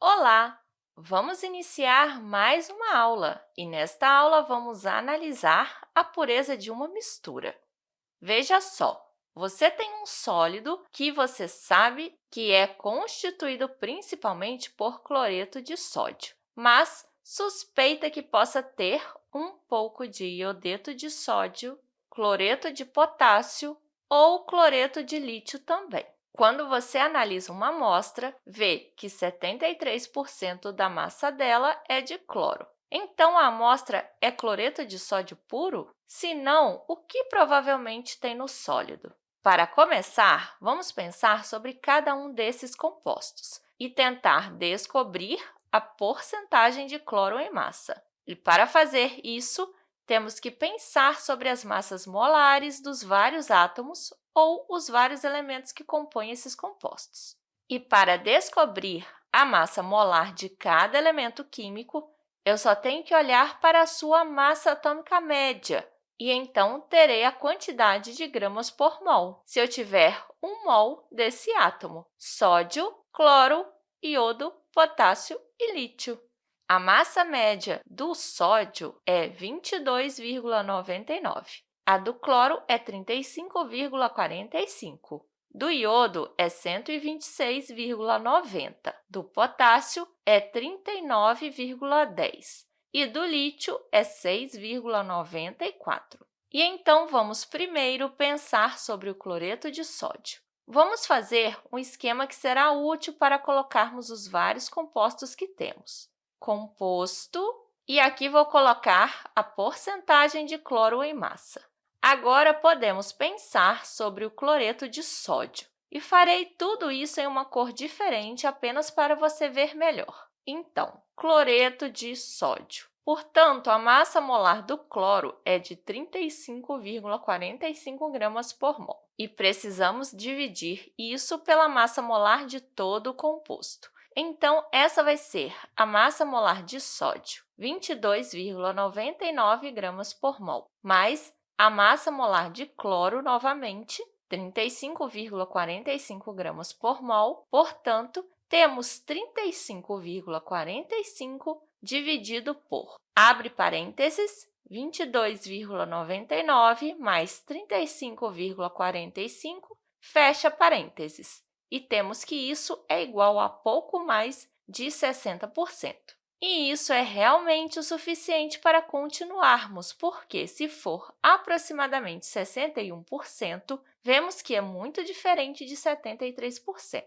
Olá! Vamos iniciar mais uma aula e, nesta aula, vamos analisar a pureza de uma mistura. Veja só, você tem um sólido que você sabe que é constituído principalmente por cloreto de sódio, mas suspeita que possa ter um pouco de iodeto de sódio, cloreto de potássio ou cloreto de lítio também. Quando você analisa uma amostra, vê que 73% da massa dela é de cloro. Então, a amostra é cloreto de sódio puro? Se não, o que provavelmente tem no sólido? Para começar, vamos pensar sobre cada um desses compostos e tentar descobrir a porcentagem de cloro em massa. E, para fazer isso, temos que pensar sobre as massas molares dos vários átomos ou os vários elementos que compõem esses compostos. E para descobrir a massa molar de cada elemento químico, eu só tenho que olhar para a sua massa atômica média, e então terei a quantidade de gramas por mol, se eu tiver um mol desse átomo, sódio, cloro, iodo, potássio e lítio. A massa média do sódio é 22,99. A do cloro é 35,45. Do iodo é 126,90. Do potássio é 39,10. E do lítio é 6,94. E então, vamos primeiro pensar sobre o cloreto de sódio. Vamos fazer um esquema que será útil para colocarmos os vários compostos que temos composto, e aqui vou colocar a porcentagem de cloro em massa. Agora, podemos pensar sobre o cloreto de sódio. E farei tudo isso em uma cor diferente apenas para você ver melhor. Então, cloreto de sódio. Portanto, a massa molar do cloro é de 35,45 gramas por mol. E precisamos dividir isso pela massa molar de todo o composto. Então, essa vai ser a massa molar de sódio, 22,99 gramas por mol, mais a massa molar de cloro, novamente, 35,45 gramas por mol. Portanto, temos 35,45 dividido por, abre parênteses, 22,99 mais 35,45, fecha parênteses e temos que isso é igual a pouco mais de 60%. E isso é realmente o suficiente para continuarmos, porque, se for aproximadamente 61%, vemos que é muito diferente de 73%.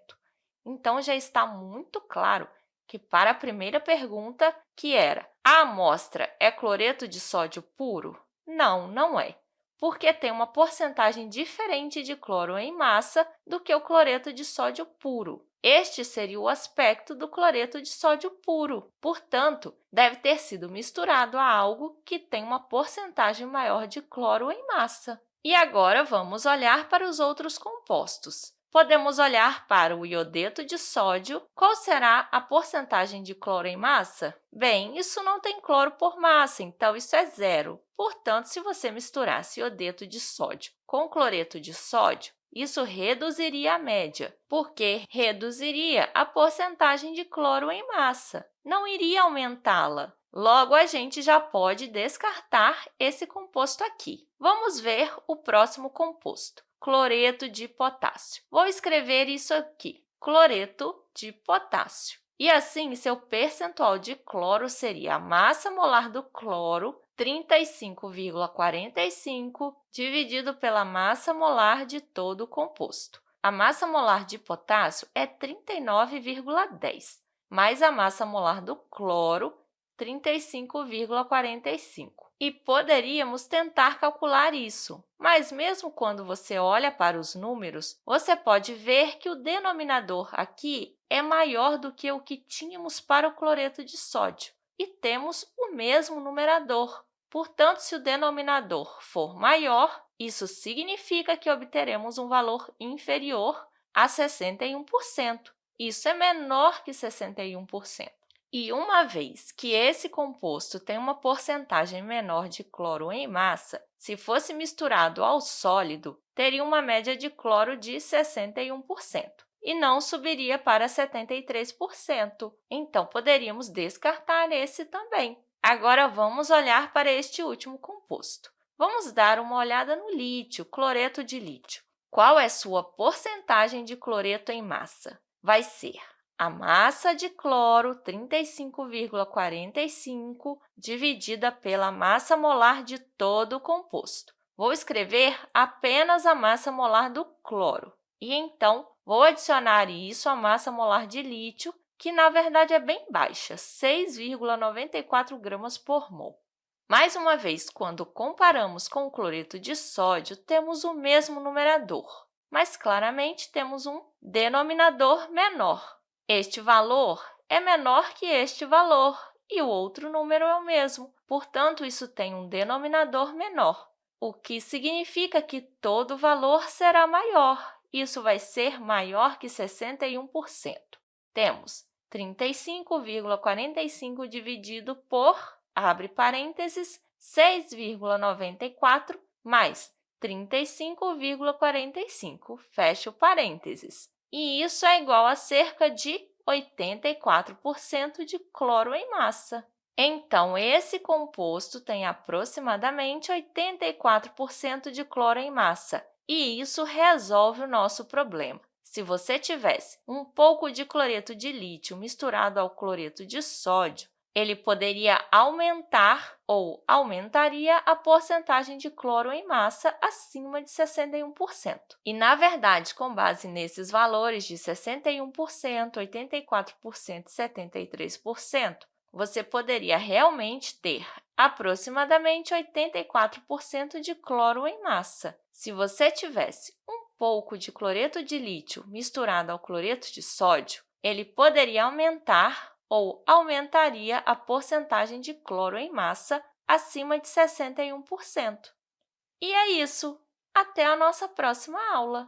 Então, já está muito claro que, para a primeira pergunta, que era a amostra é cloreto de sódio puro? Não, não é porque tem uma porcentagem diferente de cloro em massa do que o cloreto de sódio puro. Este seria o aspecto do cloreto de sódio puro. Portanto, deve ter sido misturado a algo que tem uma porcentagem maior de cloro em massa. E agora, vamos olhar para os outros compostos. Podemos olhar para o iodeto de sódio. Qual será a porcentagem de cloro em massa? Bem, isso não tem cloro por massa, então isso é zero. Portanto, se você misturasse iodeto de sódio com cloreto de sódio, isso reduziria a média, porque reduziria a porcentagem de cloro em massa, não iria aumentá-la. Logo, a gente já pode descartar esse composto aqui. Vamos ver o próximo composto cloreto de potássio. Vou escrever isso aqui, cloreto de potássio. E assim, seu percentual de cloro seria a massa molar do cloro, 35,45, dividido pela massa molar de todo o composto. A massa molar de potássio é 39,10, mais a massa molar do cloro, 35,45 e poderíamos tentar calcular isso. Mas, mesmo quando você olha para os números, você pode ver que o denominador aqui é maior do que o que tínhamos para o cloreto de sódio, e temos o mesmo numerador. Portanto, se o denominador for maior, isso significa que obteremos um valor inferior a 61%. Isso é menor que 61%. E uma vez que esse composto tem uma porcentagem menor de cloro em massa, se fosse misturado ao sólido, teria uma média de cloro de 61%. e não subiria para 73%. Então, poderíamos descartar esse também. Agora, vamos olhar para este último composto. Vamos dar uma olhada no lítio, cloreto de lítio. Qual é sua porcentagem de cloreto em massa? Vai ser a massa de cloro, 35,45, dividida pela massa molar de todo o composto. Vou escrever apenas a massa molar do cloro. E, então, vou adicionar isso à massa molar de lítio, que, na verdade, é bem baixa, 6,94 gramas por mol. Mais uma vez, quando comparamos com o cloreto de sódio, temos o mesmo numerador, mas, claramente, temos um denominador menor. Este valor é menor que este valor e o outro número é o mesmo. Portanto, isso tem um denominador menor, o que significa que todo valor será maior. Isso vai ser maior que 61%. Temos 35,45 dividido por, abre parênteses, 6,94 mais 35,45, fecha o parênteses e isso é igual a cerca de 84% de cloro em massa. Então, esse composto tem aproximadamente 84% de cloro em massa, e isso resolve o nosso problema. Se você tivesse um pouco de cloreto de lítio misturado ao cloreto de sódio, ele poderia aumentar ou aumentaria a porcentagem de cloro em massa acima de 61%. E, na verdade, com base nesses valores de 61%, 84% e 73%, você poderia realmente ter aproximadamente 84% de cloro em massa. Se você tivesse um pouco de cloreto de lítio misturado ao cloreto de sódio, ele poderia aumentar ou aumentaria a porcentagem de cloro em massa acima de 61%. E é isso! Até a nossa próxima aula!